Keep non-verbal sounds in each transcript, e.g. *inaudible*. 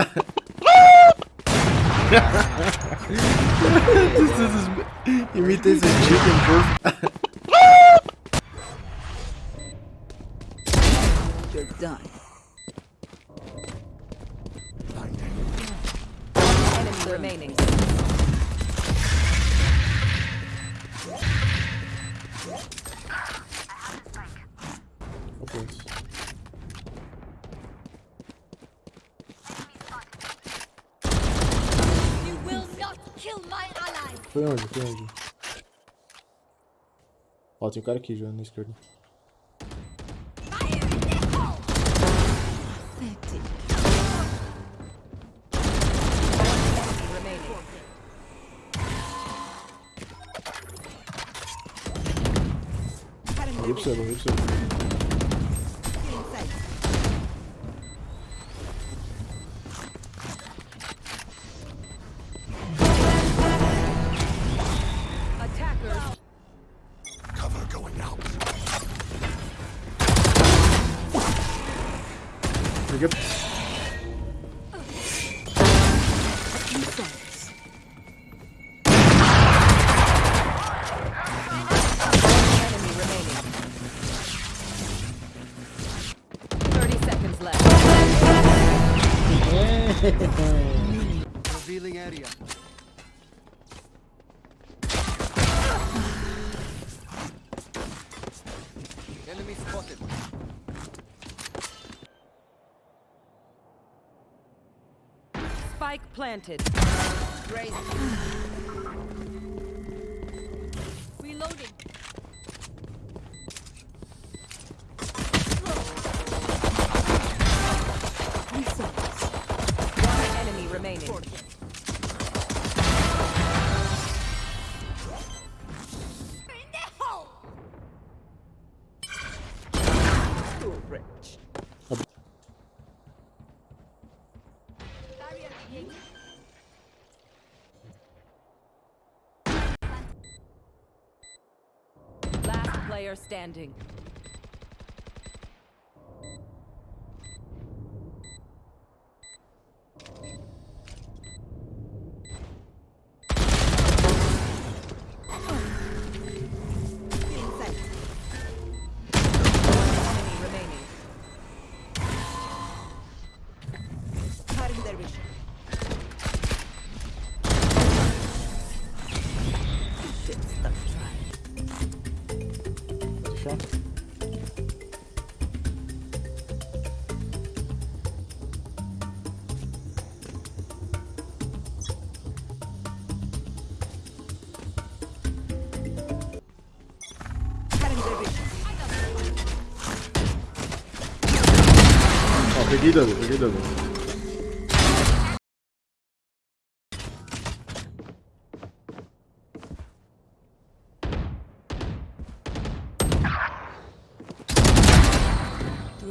*laughs* this is imitates a chicken perfect. *laughs* Foi onde? Foi onde? Ó, tem um cara aqui jogando na esquerda. Fire in the hole. Spike planted. Great. Reloading. Last player standing. 있어 아, 백이잖아, 백이잖아.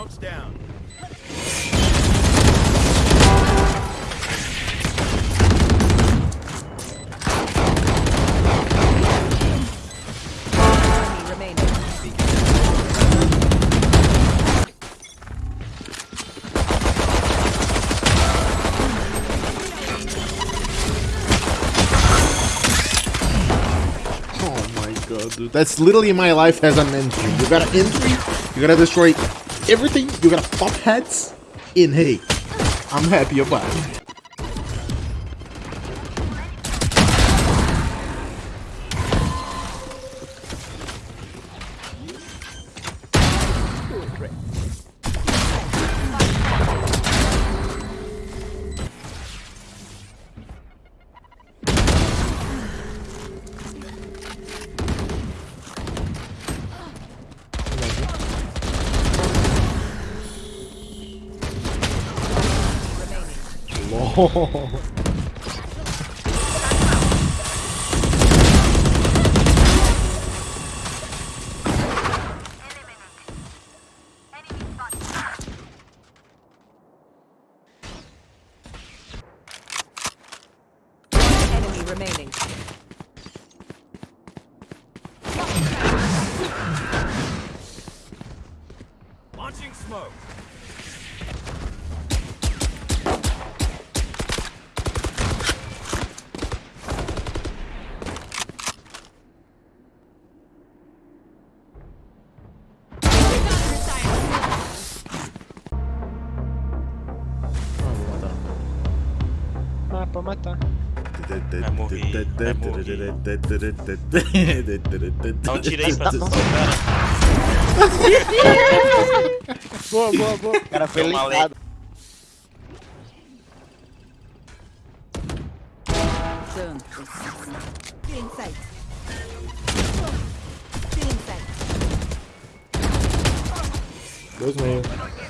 Smoke's down. Oh my god, dude. That's literally my life as an entry. You got an entry, you gotta destroy everything, you gotta pop heads in hey. I'm happy about it. Remaining. Launching smoke. Ah, pra matar. Vai morrer, vai morrer. Dá um tiro aí pra assustar o cara. Boa, boa, boa. O cara foi inside. Dois meio.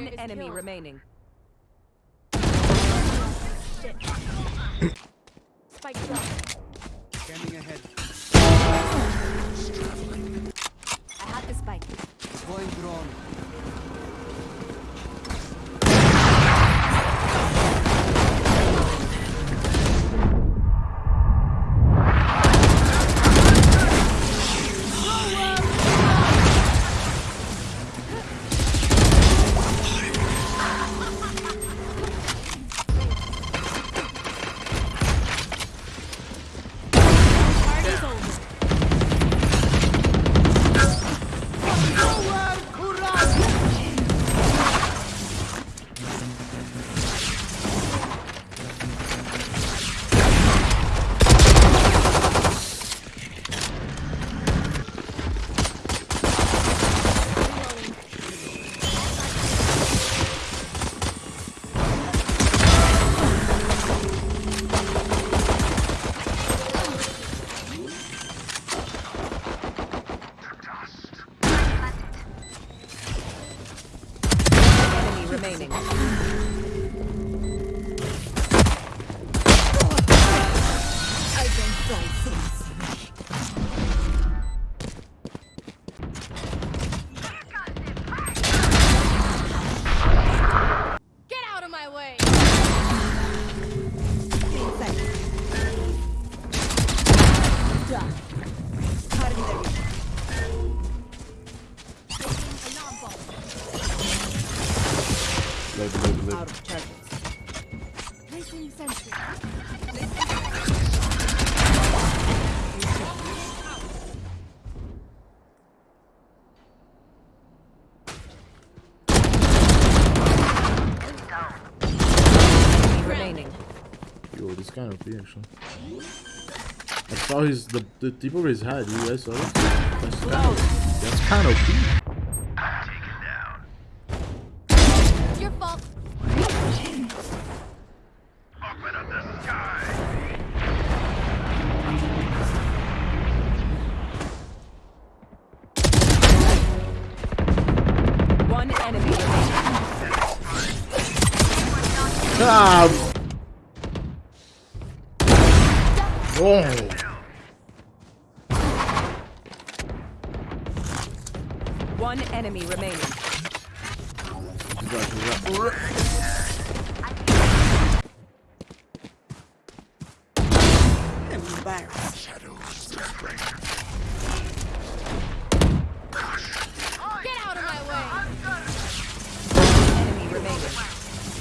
One enemy killed. remaining. Spike dropped. Scanning ahead. Live. Out of charges. Placing sentry. Yo, this kind of OP actually. I saw his the the tip over his head. You guys saw that? That's kind of that's kind of. job! Whoa! One enemy remaining.